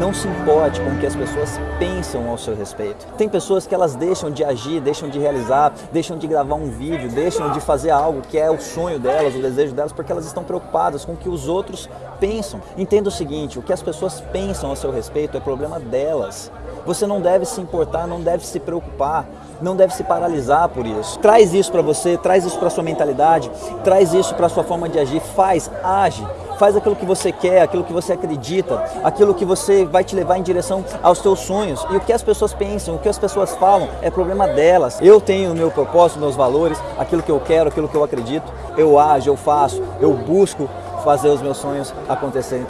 Não se importe com o que as pessoas pensam ao seu respeito. Tem pessoas que elas deixam de agir, deixam de realizar, deixam de gravar um vídeo, deixam de fazer algo que é o sonho delas, o desejo delas, porque elas estão preocupadas com o que os outros pensam. Entenda o seguinte, o que as pessoas pensam ao seu respeito é problema delas. Você não deve se importar, não deve se preocupar, não deve se paralisar por isso. Traz isso para você, traz isso para sua mentalidade, traz isso para sua forma de agir, faz, age faz aquilo que você quer, aquilo que você acredita, aquilo que você vai te levar em direção aos seus sonhos. E o que as pessoas pensam, o que as pessoas falam, é problema delas. Eu tenho o meu propósito, meus valores, aquilo que eu quero, aquilo que eu acredito, eu ajo, eu faço, eu busco fazer os meus sonhos acontecerem.